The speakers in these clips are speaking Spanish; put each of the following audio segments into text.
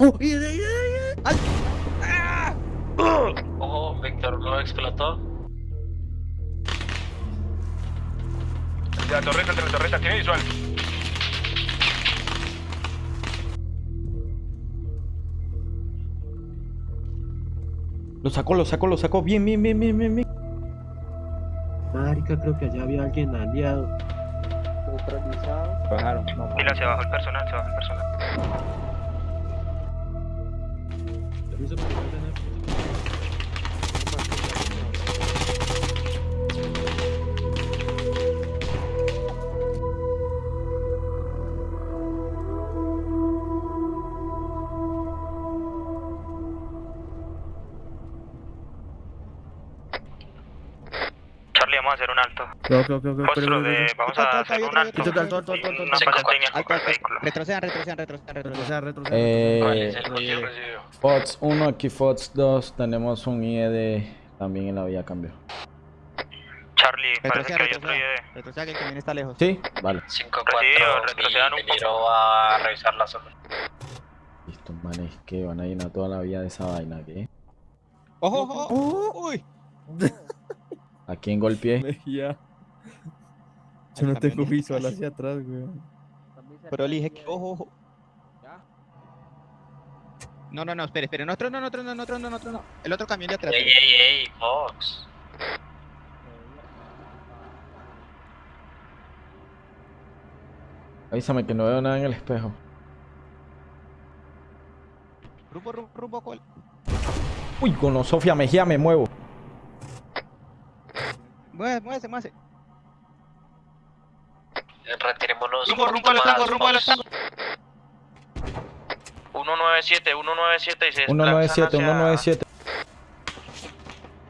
Ojo, Víctor no explotó. La torreta, entre la torreta, tiene visual. Lo sacó, lo sacó, lo sacó. Bien, bien, bien, bien, bien, bien. Marica, creo que allá había alguien aliado. Bajaron. Mira, se bajó el personal, se bajó el personal. Permiso para vamos a hacer un alto. Ok, ok, ok. Postro de, vamos a hacer un alto. Alto, alto, alto. Una con el vehículo. Retrocedan, retrocedan, retrocedan, retrocedan. Retroceder, Eh, residuo. FOTS 1, aquí FOTS 2. Tenemos un IED también en la vía cambio. Charlie, parece que Retrocedan, hay otro retrocedan. IE. Retrocedan que el camión está lejos. ¿Sí? Vale. 5 Recibido, 4 retrocedan un poco. A revisar la zona. Listo, manes, que van a llenar toda la vía de esa vaina, ¿qué? ¡Ojo, ojo! ¡Uy! ¿A quién golpeé? Mejía. Yo no tengo visual hacia atrás, weón. Pero le dije que. ¡Ojo, ojo! No, no, no, espere, espere. No, otro no, no, otro no, no, otro no, no, otro no. El otro camión de atrás. Ey, ey, ey, Fox. Avísame que no veo nada en el espejo. Rumbo, rumbo, rumbo, cuál. Uy, con Sofía Mejía me muevo. Muévese, muévese, muévese. Retirémonos. Rumbo, rumbo al estanco, rumbo al estanco. 197, 197 y se 197, desplazan hacia- 197.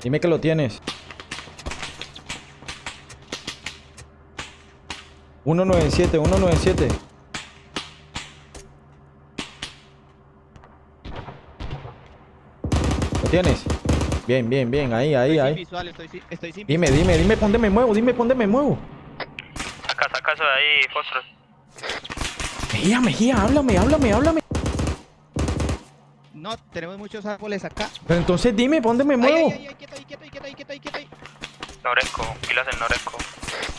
Dime que lo tienes. 197, 197. ¿Lo tienes? Bien, bien, bien. Ahí, ahí, Estoy sin ahí. visual, estoy sin, estoy sin Dime, dime, dime, ¿por dónde me muevo? Dime, ¿por dónde me muevo? Saca, saca eso de ahí, Fostro. Mejía, Mejía, háblame, háblame, háblame. No, tenemos muchos árboles acá. Pero entonces dime, ¿por dónde me muevo? ay, ay, ay, quieto ahí, quieto ahí, quieto ahí, quieto ahí, quieto ahí. Noresco, pilas del Noresco.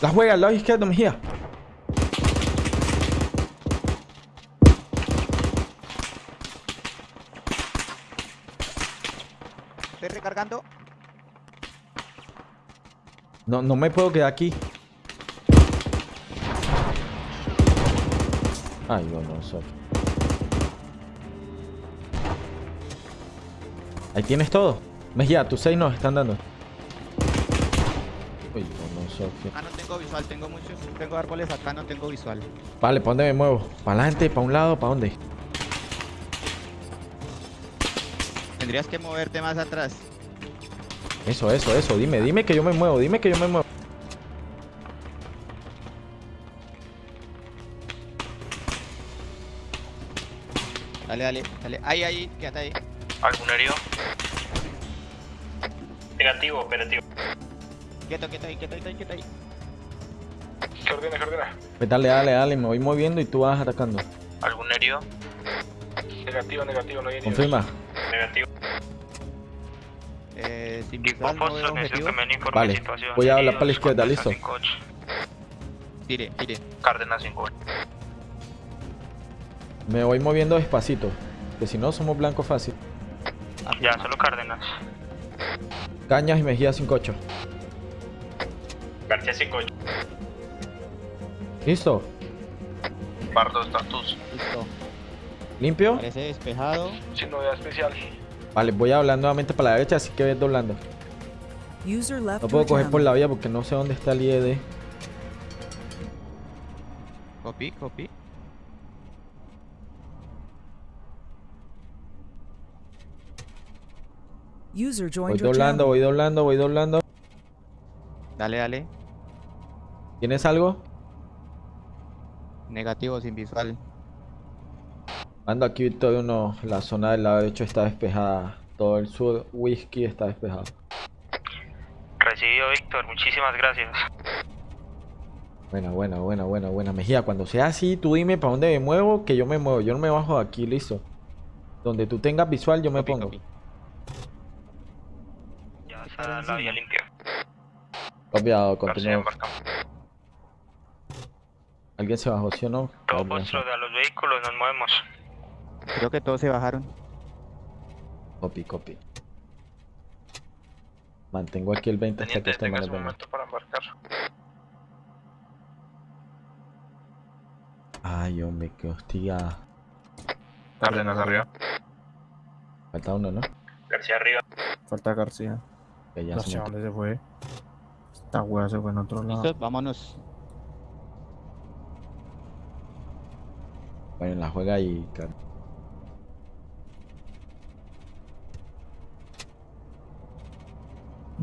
La juega al lado izquierdo, Mejía. Estoy recargando. No, no me puedo quedar aquí. Ay, bueno, Sof. Ahí tienes todo. Mejía, tus seis nos están dando. Uy, bueno, Sofía. Ah, no tengo visual, tengo muchos, tengo árboles acá, no tengo visual. Vale, ¿para dónde me muevo? ¿Para adelante? ¿Para un lado? ¿Para dónde? Tendrías que moverte más atrás. Eso, eso, eso. Dime, dime que yo me muevo. Dime que yo me muevo. Dale, dale, dale. Ahí, ahí, quédate ahí. ¿Algún herido? Negativo, operativo. Quieto, quieto ahí, quieto ahí, quieto ahí. ¿Qué ordena, qué ordena? Pues dale, dale, dale. Me voy moviendo y tú vas atacando. ¿Algún herido? Negativo, negativo, no hay heridos. Confirma. Negativo. Eh, sin visual, no veo objetivo. Vale, de situación. voy a hablar para la izquierda, ¿listo? 58. Tire, tire. Cárdenas 5. Me voy moviendo despacito. Que si no, somos blanco fácil. Ya, solo Cárdenas. Cañas y Mejía 58. García 58. ¿Listo? Pardo, estatus. Listo. ¿Limpio? Parece despejado. Sin novedad especial. Vale, voy a hablar nuevamente para la derecha, así que ves doblando. User left No puedo coger por la vía porque no sé dónde está el IED. Copy, copy. User Voy joined your doblando, voy doblando, voy doblando. Dale, dale. ¿Tienes algo? Negativo, sin visual. Ando aquí Victoria 1, la zona del lado derecho está despejada. Todo el sur whisky está despejado. Recibido, Víctor. Muchísimas gracias. Buena, buena, buena, buena, buena. Mejía, cuando sea así, tú dime para dónde me muevo, que yo me muevo. Yo no me bajo de aquí, listo. Donde tú tengas visual, yo me Copy, pongo. copy. Ya Está la vía limpia. Copiado, embarcamos. ¿Alguien se bajó, sí o no? Todo A ver, vuestro de los vehículos nos movemos. Creo que todos se bajaron. Copy, copy. Mantengo aquí el 20 hasta que este venga. momento para embarcar. Ay, hombre, qué hostia. Cárdenas arriba. Falta uno, ¿no? García arriba. Falta García. Que ya No se sé metió. dónde se fue. Esta wea se fue en otro lado. ¿Listos? Vámonos. Bueno, la juega ahí,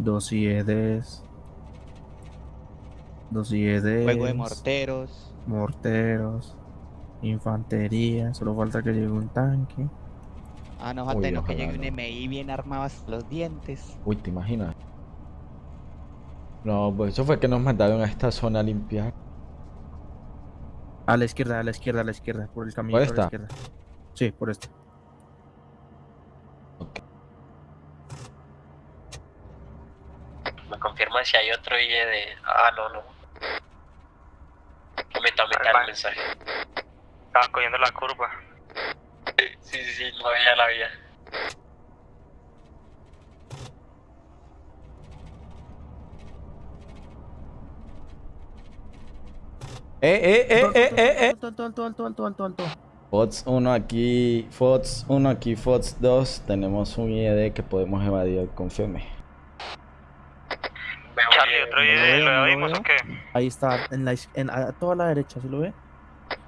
Dos IEDs. Dos IEDs. Juego de morteros. Morteros. Infantería. Solo falta que llegue un tanque. Ah, no falta no, que llegue un. MI bien armado hasta los dientes. Uy, ¿te imaginas? No, pues eso fue que nos mandaron a esta zona a limpiar. A la izquierda, a la izquierda, a la izquierda. Por el camino. ¿Por por esta? la izquierda. Sí, por esta. Si hay otro IE de. Ah, no, no. Meta, meta el mensaje. Estaban cogiendo la curva. Sí, sí, sí, no veía la vía. ¡Eh, eh, eh, eh, eh, eh! Alto, alto, alto, alto, alto, alto. Fox 1 aquí, Fox 1 aquí, Fox 2. Tenemos un IED que podemos evadir, confirme. Veo Charlie, IE. ¿otro no IE veo, lo o qué? Ahí está, en la, en, a toda la derecha, ¿sí lo ve?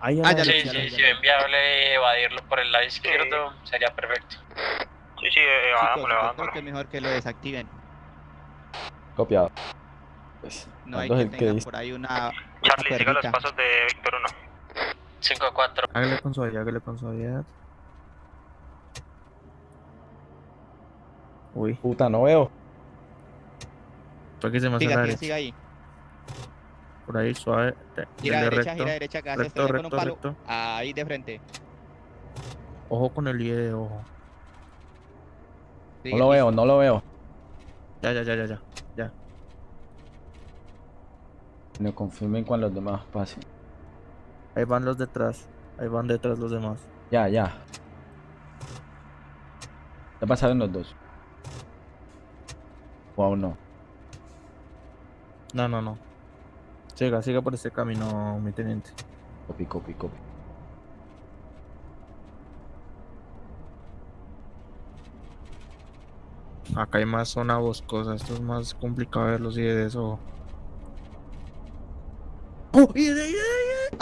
Ahí a Ah, ya Sí, sí, ya si ven viable evadirlo por el lado izquierdo, sería perfecto. Sí, sí, eh, evadámoslo, creo evadámoslo. que es mejor que lo desactiven. Copiado. Pues, No hay que tengan por ahí una, Charlie, siga los pasos de Víctor 1. 5-4. Hágale con suavidad, hágale con suavidad. Uy, Puta, no veo. Fue que se me hace Siga, la siga, derecha. siga ahí. Por ahí, suave. de- Gira derecha, recto. gira derecha, que hace recto, estrellar con un recto, palo. recto. Ahí de frente. Ojo con el IE de ojo. Sigue, No lo veo, no lo veo. Ya, ya, ya, ya, ya. Ya. Me confirmen cuando los demás pasen. Ahí van los detrás. Ahí van detrás los demás. Ya, ya. Ya pasaron los dos. O aún no. No, no, no. Siga, siga por este camino, mi teniente. Copy, copy, copy. Acá hay más zona boscosa. Esto es más complicado ver los IE de eso. ¡Oh! ¡IE de, IE de!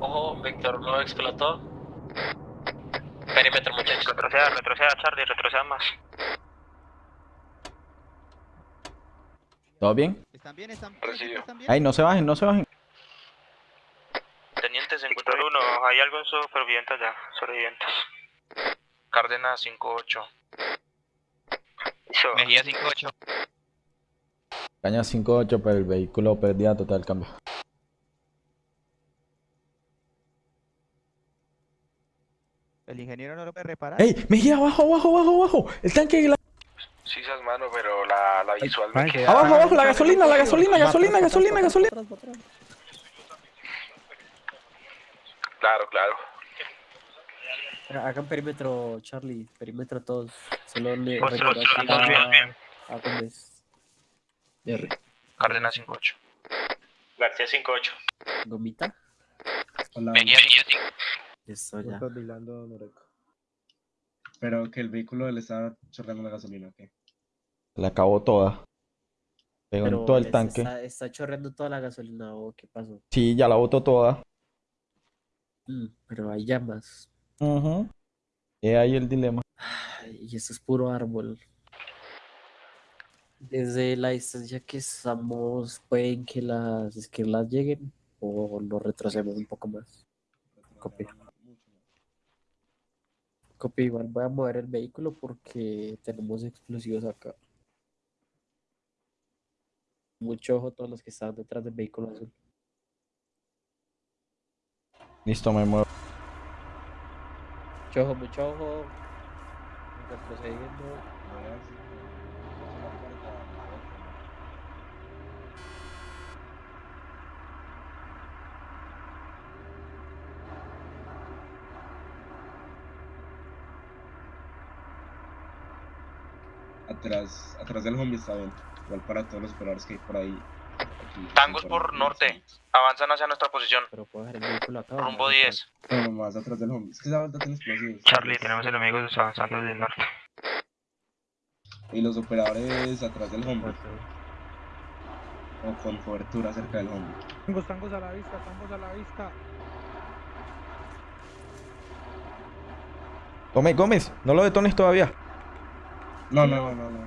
Ojo, Víctor no explotó. Perímetro, muchachos. Retroceda, retroceda, Charlie, retroceda más. ¿Todo bien? ¿Están bien? ¿Están bien? Recibido. ¿Están bien? Ay, no se bajen, no se bajen. Teniente, se encuentra uno. Hay algo en supervivientes ya, sobrevivientes. Cárdenas 5-8. Listo. Mejía 5-8. Caña 5-8, pero el vehículo perdía total cambio. El ingeniero no lo puede reparar. ¡Ey! ¡Mejía, abajo, abajo, abajo, abajo! El tanque, la... Sí, esas manos, pero la, la visual me queda... abajo, abajo, la gasolina, la gasolina, gasolina, gasolina, gasolina. Claro, claro. Hagan perímetro, Charlie, perímetro todos. Solo le a, a Gómez. R. Cárdenas 5-8. García 5-8. Gomita. Mejía 5 Eso ya. Estás vigilando Noreco. Pero que el vehículo le estaba chorreando la gasolina, ¿ok? La acabó toda. Pegó en todo el tanque. Está, está chorreando toda la gasolina o qué pasó. Sí, ya la botó toda. Mm, pero hay llamas. Ujú. Y ahí el dilema. Ay, Y eso es puro árbol. Desde la distancia que estamos, pueden que las esquirlas lleguen o lo retrasemos un poco más. Copia. Copia, igual voy a mover el vehículo porque tenemos explosivos acá. Mucho ojo todos los que están detrás del vehículo azul. Listo, me muevo. Mucho ojo, mucho ojo. Retrocediendo. Voy a ver si- si la puerta abierta. Atrás, atrás del zombie está bien. Igual para todos los operadores que hay por ahí. Aquí, Tangos por norte. Avanzan hacia nuestra posición. Pero puedo dejar el vehículo acá. Rumbo no? 10. No, no, más atrás del zombie. Es que esa vuelta tiene explosivos. Charlie, tenemos enemigos avanzando del norte. Y los operadores atrás del zombie. O con cobertura cerca del zombie. Tangos, tangos a la vista, tangos a la vista. Gómez, Gómez, no lo detones todavía. No, no, no, no, no.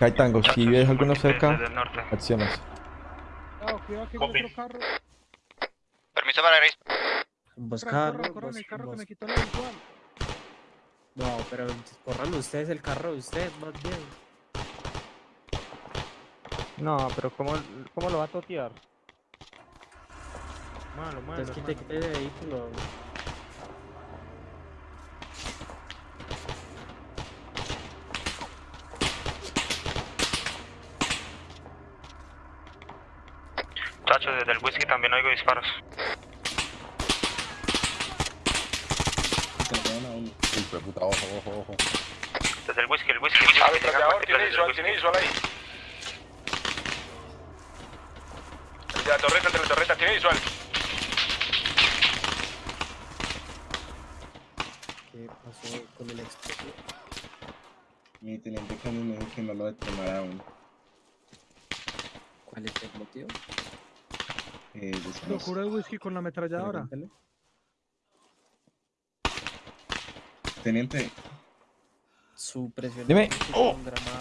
Hay tango, si ves alguno cerca, el norte. acciones. Cuidado, que hay otro carro. Permiso para Gris. Ambos Corran, corran, corran, el ambos- carro que me quitó la visual. No, pero corran ustedes el carro de ustedes, más bien. No, pero ¿cómo, cómo lo va a totear? Malo, malo. Entonces quite, quite el vehículo. Desde el whisky también oigo disparos. Se lo pegan a uno. Desde el whisky, el whisky. El whisky tiene visual, tiene visual ahí. El de la torreta, el de la torreta, tiene visual. ¿Qué pasó con el explosivo? Mi teniente Canon me dijo que no lo detonara aún. ¿Cuál es el motivo? Eh, Lo cura el whisky con la ametralladora. Pregúntale. Teniente, Su presión. Dime. Oh.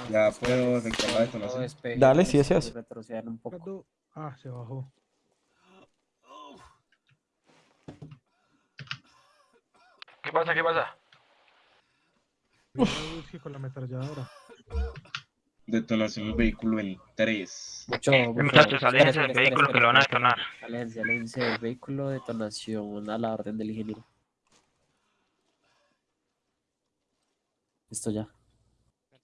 Ya puedo la detonación. Dale, si deseas. Retroceder un poco. Ah, se bajó. ¿Qué pasa? ¿Qué pasa? Cuidado el whisky con la ametralladora. Detonación del vehículo en 3. Mucho, mucho. aléjense del vehículo que lo van a detonar. Aléjense, aléjense del vehículo, detonación a la orden del ingeniero. Listo ya.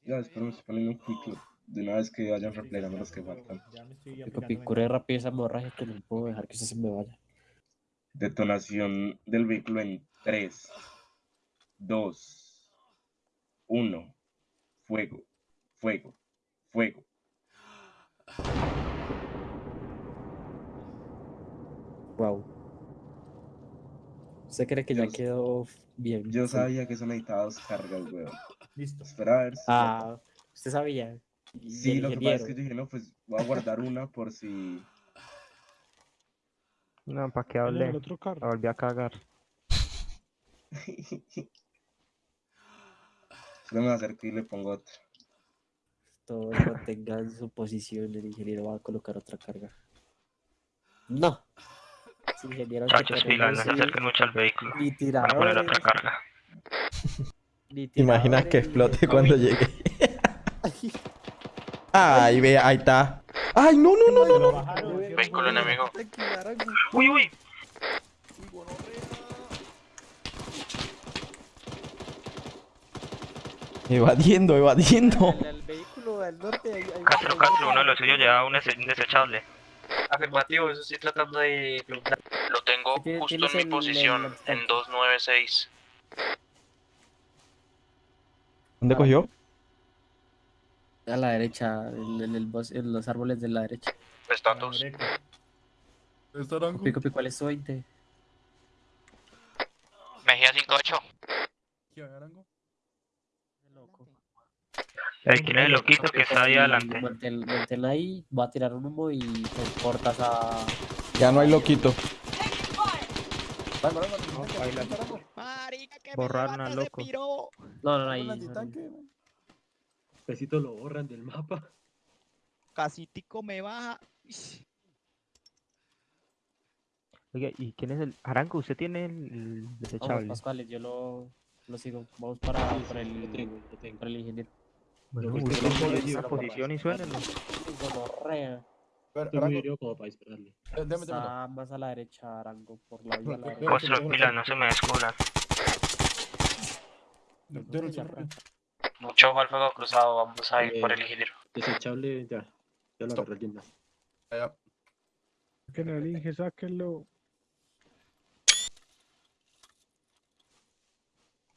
Ya, espero me estoy poniendo un quick de una vez que vayan replegando los que faltan. Copicure rápido esa hemorragia que no puedo dejar que usted se me vaya. Detonación del vehículo en 3, 2, 1. Fuego, fuego, fuego. Wow. ¿Usted cree que ya quedó bien? Yo sabía que eso necesitaba dos cargas, weón. Listo. Espera a ver si. Ah, usted sabía. Sí, el lo que pasa es que yo dije, no, pues voy a guardar una por si. No, ¿para qué hablé? otro carro. La volví a cagar. Yo me acerco y le pongo otra. Todos mantengan su posición. El ingeniero va a colocar otra carga. No. Sí, ingeniero, Muchachos, pilas, no se acerquen mucho al vehículo. Ni Van a poner otra carga. Ni ¿Te imaginas tiradores, que ni- explote cuando llegue? Ay, ve, ahí está. Ay, no, no, no, no. no. Vehículo enemigo. Uy, uy. Evadiendo, evadiendo. Del norte. Hay, hay Castro, hay- Castro, uno de los suyos lleva un dese- un desechable. Afirmativo, eso estoy tratando de preguntar. Lo tengo justo en mi el- posición, el- en 296. ¿Dónde cogió? A la derecha, en, en el bos- en los árboles de la derecha. Estatus. Pico, pico, ¿cuál es su 20? Mejía 58. Loco. El quién es el loquito que está ahí adelante. Manténla ahí, va a tirar un humo y te cortas a. Ya no hay loquito. Que Borraron al loco. No, no, no, ahí. Pesito lo borran del mapa. Casi tico me baja. Oiga, ¿y quién es el Aranco? ¿Usted tiene el, el Vamos, desechable? Pascuales, yo lo, lo sigo. Vamos para, para, el, para el ingeniero. Bueno, una posición y. Gonorrea. Como para dispararle. Más a la derecha, Arango, por la vía la derecha. No se me. Mucho al fuego cruzado, vamos a ir por el ingeniero. Desechable, ya. Ya lo agarré alguien más. Saquen el Inge, sáquenlo.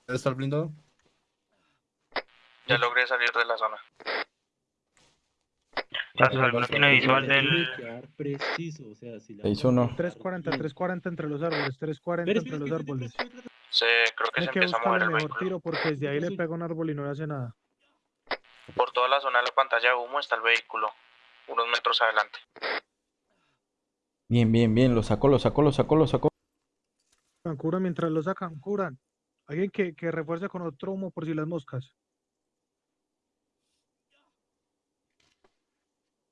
¿Está el blindado? Ya logré salir de la zona. ¿Sabes alguno tiene visual del... preciso, o sea, si la... 6-1. 340, 340 entre los árboles, 340 Espera, entre los árboles. Se, creo que se Hay que empieza a mover el mejor vehículo. tiro porque desde ahí le pega un árbol y no le hace nada. Por toda la zona de la pantalla de humo está el vehículo. Unos metros adelante. Bien, bien, bien. Lo sacó, lo sacó, lo sacó, lo sacó. Curan mientras lo sacan, curan. Alguien que, que refuerce con otro humo por si las moscas.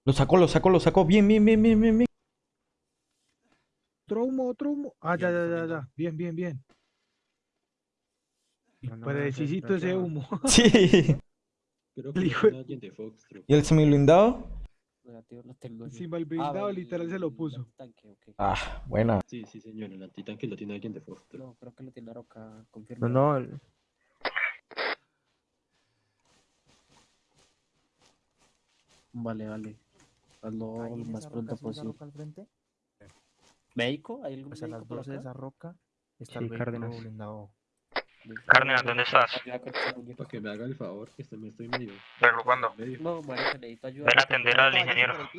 Lo sacó, lo sacó, lo sacó. Bien, bien, bien, bien, bien, bien. Otro humo, otro humo. Ah, ya, Ya, ya, ya. Bien, bien, bien. No, no, Precisito no, ese no. humo. Sí. Creo que El lo hijo de- tiene alguien de Foxtrot. ¿Y el semiblindado? Lo tengo. Encima el Ah, blindado el- literal se lo puso. tanque. Ah, buena. Sí, sí, señor. El antitanque lo tiene alguien de Foxtrot. No, creo que lo tiene Aroca, No, confirma. no, el- Vale, vale. Hazlo ahí lo en más esa pronto roca, ¿sí, esa posible. roca al frente? ¿Médico? ¿Hay algún Pues a las médico por 12 de esa roca está Sí, el Cárdenas. blindado. Cárdenas, ¿dónde estás? Para que me haga el favor, que me estoy medio... Reagrupando. medio. No, marica, necesito ayuda. Ven a atender al ingeniero.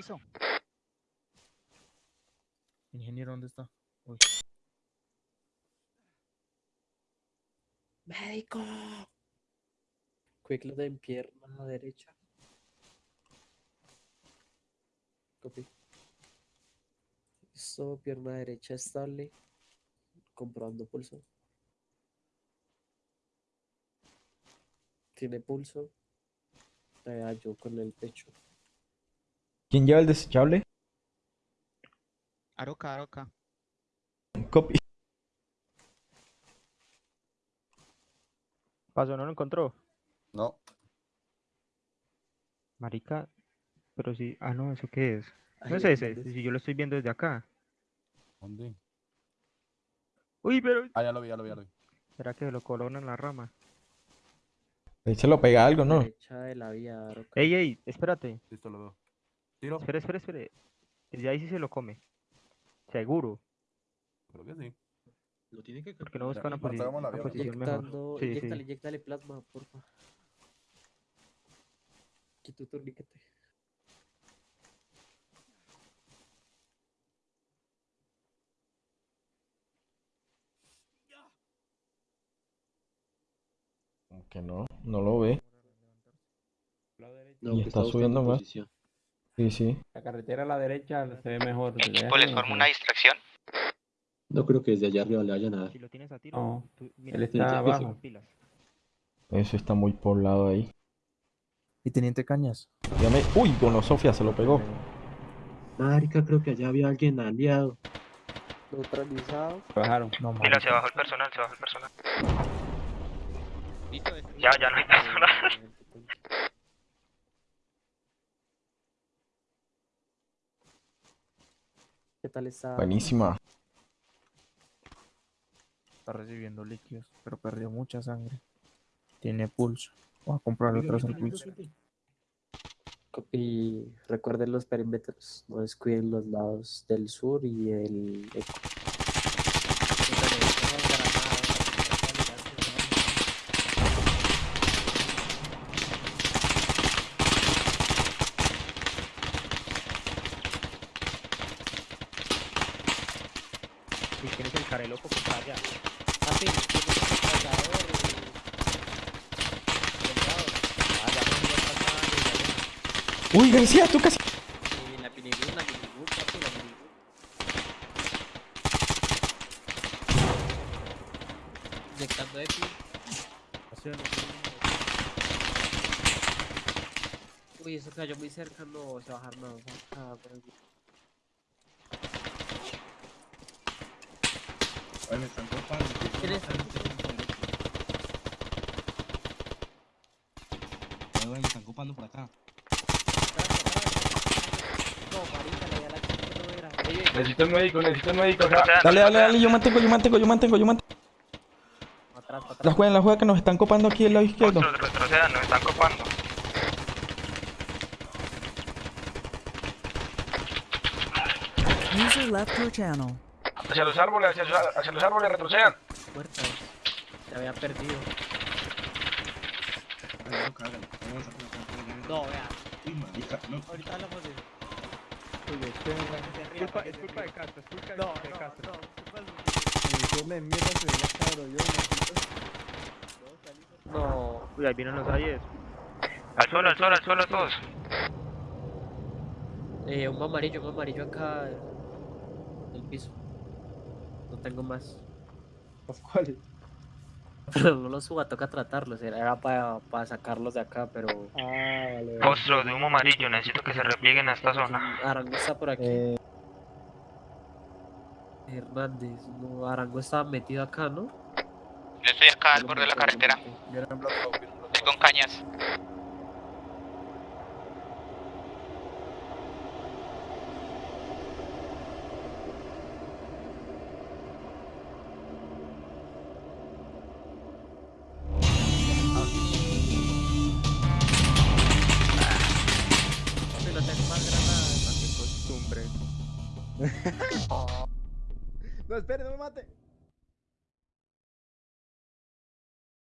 Ingeniero, ¿dónde está? Uy, ¡Médico! Quick de en pierna derecha. Copy. Listo, pierna derecha estable. Comprobando pulso. Tiene pulso. Eh, yo con el pecho. ¿Quién lleva el desechable? Aroca, Aroca. Copy. Paso, ¿no lo encontró? No. Marica, pero sí. Ah, no, ¿eso qué es? No es en ese, si yo lo estoy viendo desde acá. ¿Dónde? Uy, pero. Ah, ya lo vi, ya lo vi, ya lo vi. ¿Será que lo colocan en la rama? Ahí se lo pega algo, ¿no? Derecha de la vía. Ey, ey, espérate. Listo, lo veo. ¿Tiro? Espera, espera, espera. Desde ahí sí se lo come. Seguro. Creo que sí. Lo tiene que Porque no busca una, posi- una vía, posición mejor. Sí, inyectale, sí. inyectale plasma, porfa. Quita tu torniquete. Que no, no lo ve. No, Y está subiendo más. posición. Sí, sí. La carretera a la derecha se ve mejor. ¿Equipo les forma una distracción? No creo que desde allá arriba le vayan a dar. Si lo tienes a tiro, No, tú- él está abajo. Eso está muy poblado ahí. ¿Y Teniente Cañas? Dígame. Uy, Dono Sofía se lo pegó. Marica, creo que allá había alguien aliado. Neutralizado. Bajaron. No, Mira, se bajó el personal, se bajó el personal. Ya, ya no hay personal. ¿Qué tal está? Buenísima. Está recibiendo líquidos, pero perdió mucha sangre. Tiene pulso. Voy a comprarle otro pulso. Y recuerden los perímetros, no descuiden los lados del sur y el eco. Si tienes el careloco, pues allá. Ah, sí, tienes el cargador, el- delgado. Ah, ya no iba a pasar, ya, Uy, García, tú casi. Y la minibus, la minibus, papi, la minibus. Inyectando EPI. Uy, eso cayó muy cerca, no se va a bajar nada. se bajar por aquí. Oye, me están copando. ¿Quién es? Me están copando por acá. Necesito el médico, necesito el médico. Dale, dale, dale. Yo mantengo, yo mantengo, yo mantengo, yo mantengo. La juega, la juega que nos están copando aquí del lado izquierdo. Monstruos, retrocedan, nos están copando. User left your channel. Hacia los árboles, hacia, hacia los árboles retrocedan. Puerta. Se había perdido. No, No, vea. No. Ahorita hablamos de. Es culpa, es culpa de Castro, es culpa de, No, de no, Castro. no. ¿qué pasa? Uy, ahí vienen los ayes. Al suelo, al suelo, al suelo todos. Eh, un amarillo, un amarillo acá. En el piso. No tengo más. ¿Cuáles? Pero no los suba, toca tratarlos. Era, era para, para sacarlos de acá, pero. Ah, vale. Monstruo de humo amarillo, necesito que se replieguen a esta zona. Arango está por aquí. Eh, Hernández, no, Arango estaba metido acá, ¿no? Yo estoy acá al borde de la carretera. Estoy con cañas.